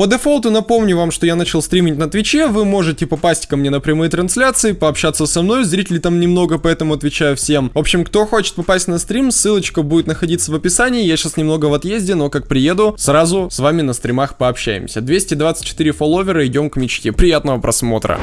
По дефолту напомню вам, что я начал стримить на Твиче, вы можете попасть ко мне на прямые трансляции, пообщаться со мной, зрителей там немного, поэтому отвечаю всем. В общем, кто хочет попасть на стрим, ссылочка будет находиться в описании, я сейчас немного в отъезде, но как приеду, сразу с вами на стримах пообщаемся. 224 фолловера, идем к мечте. Приятного просмотра.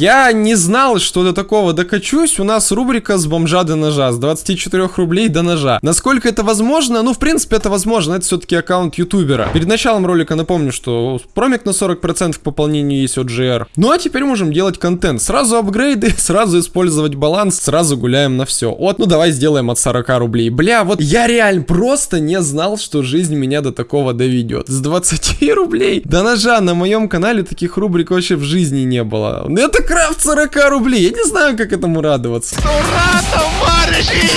Я не знал, что до такого докачусь. У нас рубрика с бомжа до ножа, с 24 рублей до ножа. Насколько это возможно? Ну, в принципе, это возможно. Это все-таки аккаунт ютубера. Перед началом ролика напомню, что промик на 40% к пополнению есть от GR. Ну, а теперь можем делать контент. Сразу апгрейды, сразу использовать баланс, сразу гуляем на все. Вот, ну давай сделаем от 40 рублей. Бля, вот я реально просто не знал, что жизнь меня до такого доведет. С 20 рублей до ножа на моем канале таких рубрик вообще в жизни не было. Это крафт 40 рублей. Я не знаю, как этому радоваться. Ура, товарищи!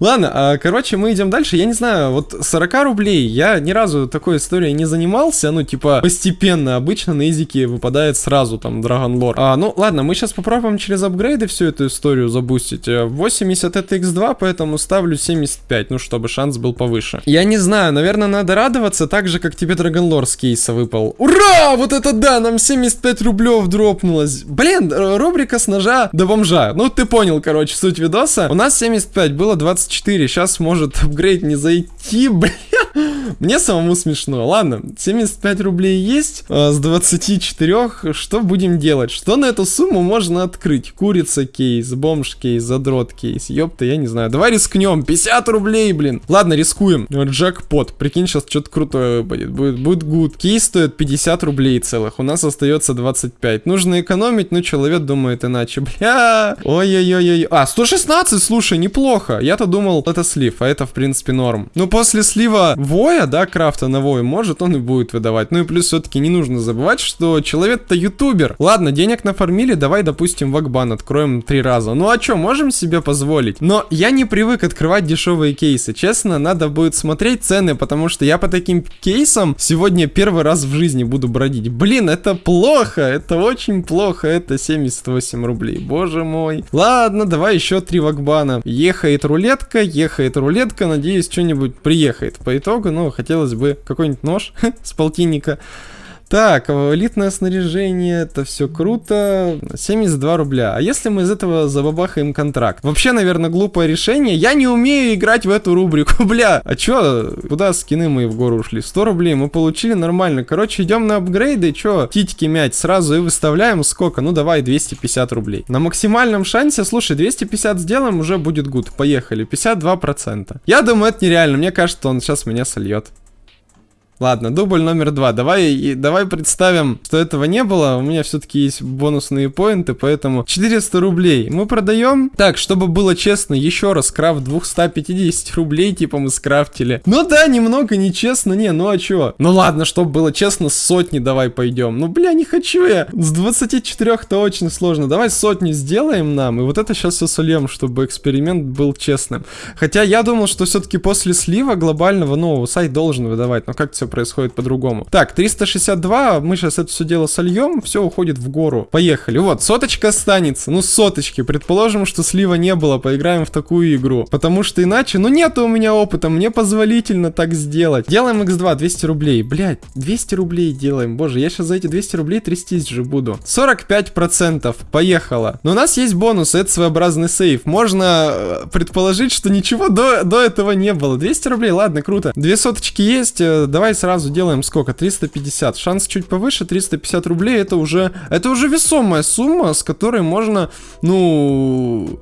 Ладно, а, короче, мы идем дальше. Я не знаю, вот 40 рублей, я ни разу такой историей не занимался. Ну, типа, постепенно. Обычно на изике выпадает сразу там Dragon Lore. А, ну, ладно, мы сейчас попробуем через апгрейды всю эту историю забустить. 80 это x2, поэтому ставлю 75, ну, чтобы шанс был повыше. Я не знаю, наверное, надо радоваться так же, как тебе Dragon Lore с кейса выпал. Ура! Вот это да, нам 75 рублев дропнулось. Блин, рубрика с ножа до бомжа. Ну, ты понял, короче, суть видоса. У нас 75, было 24, сейчас может апгрейд не зайти, блин. Мне самому смешно. Ладно, 75 рублей есть а, с 24. Что будем делать? Что на эту сумму можно открыть? Курица кейс, бомж кейс, задрот кейс. Ёпта, я не знаю. Давай рискнем. 50 рублей, блин. Ладно, рискуем. Джекпот. Прикинь, сейчас что-то крутое будет. Будет, будет good. Кейс стоит 50 рублей целых. У нас остается 25. Нужно экономить, но человек думает иначе. Бля. Ой-ой-ой-ой. А, 116, слушай, неплохо. Я-то думал, это слив, а это в принципе норм. Ну, после слива воя, да, крафта на вой, может он и будет выдавать. Ну и плюс все-таки не нужно забывать, что человек-то ютубер. Ладно, денег нафармили, давай, допустим, вакбан откроем три раза. Ну а что, можем себе позволить? Но я не привык открывать дешевые кейсы. Честно, надо будет смотреть цены, потому что я по таким кейсам сегодня первый раз в жизни буду бродить. Блин, это плохо, это очень плохо, это 78 рублей, боже мой. Ладно, давай еще три вакбана. Ехает рулетка, ехает рулетка, надеюсь, что-нибудь приехает. По итогу итогу, хотелось бы какой-нибудь нож с полтинника. Так, элитное снаряжение, это все круто. 72 рубля. А если мы из этого забабахаем контракт? Вообще, наверное, глупое решение. Я не умею играть в эту рубрику, бля. А чё, куда скины мы в гору ушли? 100 рублей мы получили нормально. Короче, идем на апгрейды, чё, титьки мять сразу и выставляем сколько? Ну, давай, 250 рублей. На максимальном шансе, слушай, 250 сделаем, уже будет гуд. Поехали, 52%. Я думаю, это нереально. Мне кажется, он сейчас меня сольет. Ладно, дубль номер два. Давай, и, давай представим, что этого не было. У меня все-таки есть бонусные поинты, поэтому 400 рублей мы продаем. Так, чтобы было честно, еще раз, крафт 250 рублей, типа мы скрафтили. Ну да, немного нечестно, не, ну а чё? Ну ладно, чтобы было честно, сотни давай пойдем. Ну бля, не хочу я. С 24-то очень сложно. Давай сотни сделаем нам, и вот это сейчас все сольем, чтобы эксперимент был честным. Хотя я думал, что все-таки после слива глобального, ну, сайт должен выдавать, но как все происходит по-другому. Так, 362, мы сейчас это все дело сольем, все уходит в гору. Поехали. Вот, соточка останется. Ну, соточки. Предположим, что слива не было, поиграем в такую игру. Потому что иначе, ну, нет у меня опыта, мне позволительно так сделать. Делаем x2, 200 рублей. Блять, 200 рублей делаем. Боже, я сейчас за эти 200 рублей трястись же буду. 45%. Поехало. Но у нас есть бонус, это своеобразный сейф. Можно э, предположить, что ничего до, до этого не было. 200 рублей, ладно, круто. Две соточки есть, э, давай сразу делаем сколько? 350. Шанс чуть повыше, 350 рублей. Это уже, это уже весомая сумма, с которой можно, ну...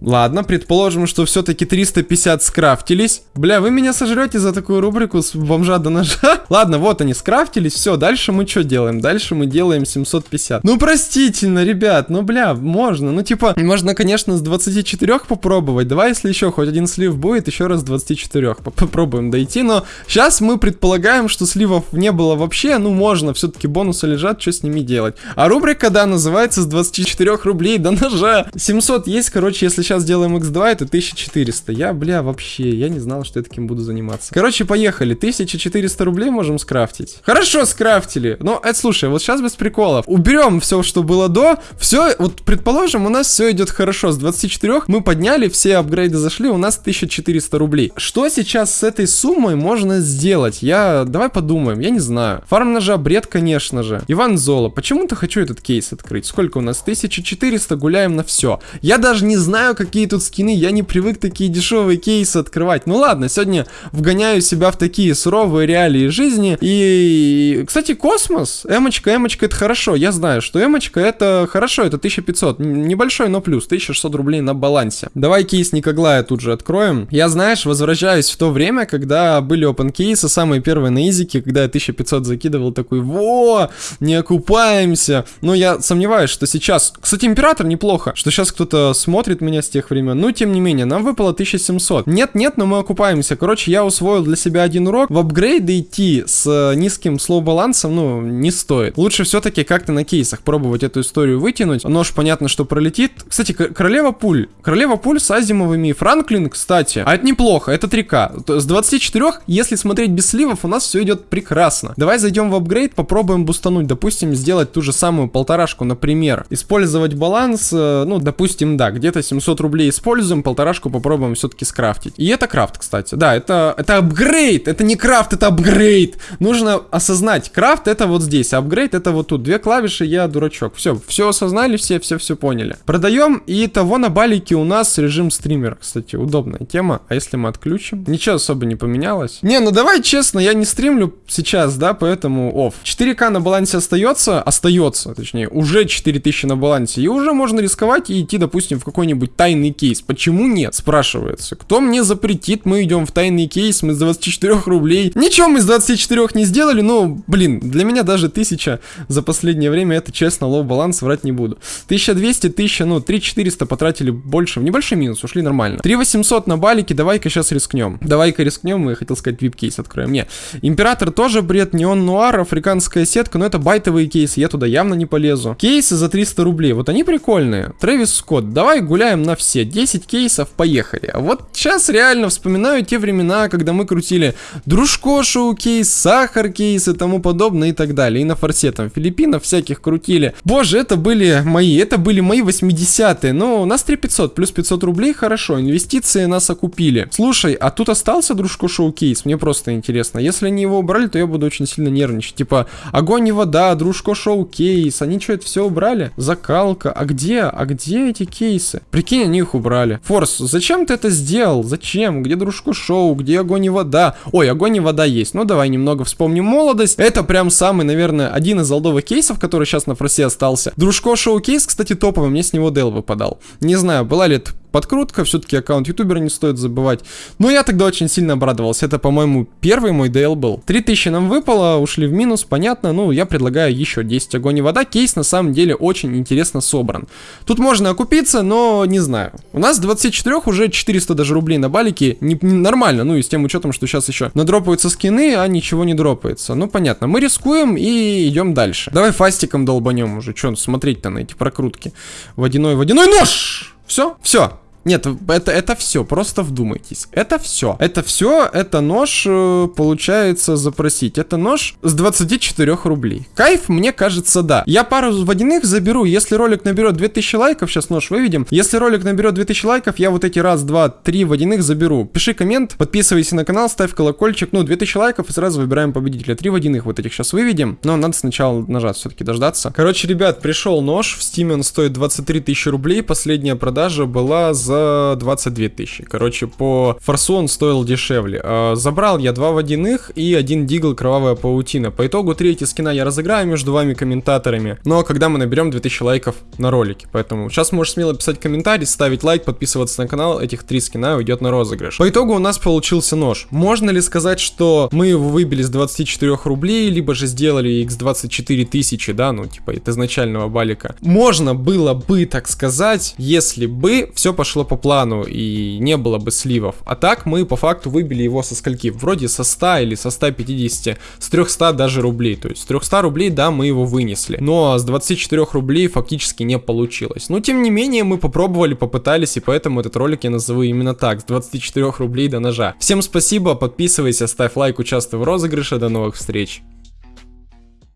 Ладно, предположим, что все-таки 350 скрафтились. Бля, вы меня сожрете за такую рубрику с бомжа до ножа? Ладно, вот они скрафтились, все, дальше мы что делаем? Дальше мы делаем 750. Ну, простительно, ребят, ну, бля, можно. Ну, типа, можно, конечно, с 24 попробовать. Давай, если еще хоть один слив будет, еще раз с 24 попробуем дойти. Но сейчас мы предполагаем, что сливов не было вообще. Ну, можно, все-таки бонусы лежат, что с ними делать? А рубрика, да, называется с 24 рублей до ножа. 700 есть, короче, если сейчас делаем x2, это 1400. Я, бля, вообще, я не знал, что я таким буду заниматься. Короче, поехали. 1400 рублей можем скрафтить. Хорошо, скрафтили. Но, это, слушай, вот сейчас без приколов. Уберем все, что было до. Все, вот, предположим, у нас все идет хорошо. С 24 мы подняли, все апгрейды зашли, у нас 1400 рублей. Что сейчас с этой суммой можно сделать? Я, давай подумаем, я не знаю. Фарм ножа, бред, конечно же. Иван Золо, почему-то хочу этот кейс открыть. Сколько у нас? 1400, гуляем на все. Я даже не знаю, какие тут скины, я не привык такие дешевые кейсы открывать. Ну ладно, сегодня вгоняю себя в такие суровые реалии жизни. И, кстати, космос, эмочка, эмочка, это хорошо. Я знаю, что эмочка это хорошо, это 1500. Небольшой, но плюс, 1600 рублей на балансе. Давай кейс Никоглая тут же откроем. Я, знаешь, возвращаюсь в то время, когда были open кейсы, самые первые на изике, когда я 1500 закидывал, такой, во, не окупаемся. Но я сомневаюсь, что сейчас... Кстати, Император неплохо, что сейчас кто-то смотрит меня с тех времен. Но, тем не менее, нам выпало 1700. Нет-нет, но мы окупаемся. Короче, я усвоил для себя один урок. В апгрейды идти с э, низким слоу-балансом, ну, не стоит. Лучше все-таки как-то на кейсах пробовать эту историю вытянуть. Нож, понятно, что пролетит. Кстати, королева пуль. Королева пуль с азимовыми. Франклин, кстати. А это неплохо, это 3К. С 24, если смотреть без сливов, у нас все идет прекрасно. Давай зайдем в апгрейд, попробуем бустануть. Допустим, сделать ту же самую полторашку, например. Использовать баланс, э, ну, допустим, да, где-то 700 рублей используем, полторашку попробуем все-таки скрафтить. И это крафт, кстати. Да, это, это апгрейд, это не крафт, это апгрейд. Нужно осознать, крафт это вот здесь, а апгрейд это вот тут. Две клавиши, я дурачок. Все, все осознали, все, все, все поняли. Продаем, и того на балике у нас режим стример, кстати, удобная тема. А если мы отключим? Ничего особо не поменялось. Не, ну давай честно, я не стримлю сейчас, да, поэтому оф. 4К на балансе остается, остается, точнее, уже 4000 на балансе, и уже можно рисковать и идти, допустим, в какой-нибудь тайный кейс. Почему нет, спрашивается. Кто мне запретит, мы идем в тайный кейс, мы с 24 рублей. Ничего мы с 24 не сделали, но, блин, для меня даже 1000 за последнее время, это честно, low баланс, врать не буду. 1200, 1000, ну, 3400 потратили больше, в небольшой минус, ушли нормально. 3800 на балике, давай-ка сейчас рискнем. Давай-ка рискнем, я хотел сказать, вип-кейс откроем. Не, Император тоже бред, неон нуар, африканская сетка, но это байтовые кейсы, я туда явно не полезу. Кейсы за 300 рублей, вот они прикольные. Трэвис Скотт, давай гуляем на все, 10 кейсов, поехали. А вот сейчас реально вспоминаю те времена, когда мы крутили дружко шоу кейс, сахар кейс и тому подобное и так далее. И на форсе там Филиппинов всяких крутили. Боже, это были мои, это были мои 80-е. Но у нас 3500 плюс 500 рублей, хорошо, инвестиции нас окупили. Слушай, а тут остался дружко шоу кейс? Мне просто интересно. Если они его убрали, то я буду очень сильно нервничать. Типа, огонь и вода, дружко шоу кейс, они что, это все убрали? Закалка, а где? А где эти кейсы? Прикинь, они их убрали. Форс, зачем ты это сделал? Зачем? Где дружко шоу? Где огонь и вода? Ой, огонь и вода есть. Ну, давай немного вспомним молодость. Это прям самый, наверное, один из олдовых кейсов, который сейчас на форсе остался. Дружко шоу кейс, кстати, топовый, мне с него Дел выпадал. Не знаю, была ли это подкрутка, все-таки аккаунт ютубера не стоит забывать. Но я тогда очень сильно обрадовался, это, по-моему, первый мой DL был. 3000 нам выпало, ушли в минус, понятно, ну, я предлагаю еще 10 огонь и вода. Кейс, на самом деле, очень интересно собран. Тут можно окупиться, но не знаю. У нас 24 уже 400 даже рублей на балике, не, не, нормально, ну, и с тем учетом, что сейчас еще надропаются скины, а ничего не дропается. Ну, понятно, мы рискуем и идем дальше. Давай фастиком долбанем уже, что смотреть-то на эти прокрутки. Водяной, водяной нож! Все, все, нет, это, это все, просто вдумайтесь. Это все. Это все, это нож, э, получается, запросить. Это нож с 24 рублей. Кайф, мне кажется, да. Я пару водяных заберу, если ролик наберет 2000 лайков, сейчас нож выведем. Если ролик наберет 2000 лайков, я вот эти раз, два, три водяных заберу. Пиши коммент, подписывайся на канал, ставь колокольчик. Ну, 2000 лайков и сразу выбираем победителя. Три водяных вот этих сейчас выведем. Но надо сначала нажать все-таки дождаться. Короче, ребят, пришел нож. В Steam он стоит 23 тысячи рублей. Последняя продажа была за за 22 тысячи. Короче, по форсу он стоил дешевле. А, забрал я два водяных и один дигл кровавая паутина. По итогу третий скина я разыграю между вами комментаторами. Но когда мы наберем 2000 лайков на ролике. Поэтому сейчас можешь смело писать комментарий, ставить лайк, подписываться на канал. Этих три скина уйдет на розыгрыш. По итогу у нас получился нож. Можно ли сказать, что мы его выбили с 24 рублей, либо же сделали x24 тысячи, да, ну типа от изначального балика. Можно было бы так сказать, если бы все пошло по плану и не было бы сливов. А так мы по факту выбили его со скольки? Вроде со 100 или со 150, с 300 даже рублей. То есть с 300 рублей, да, мы его вынесли. Но с 24 рублей фактически не получилось. Но тем не менее мы попробовали, попытались, и поэтому этот ролик я назову именно так, с 24 рублей до ножа. Всем спасибо, подписывайся, ставь лайк, участвуй в розыгрыше, до новых встреч.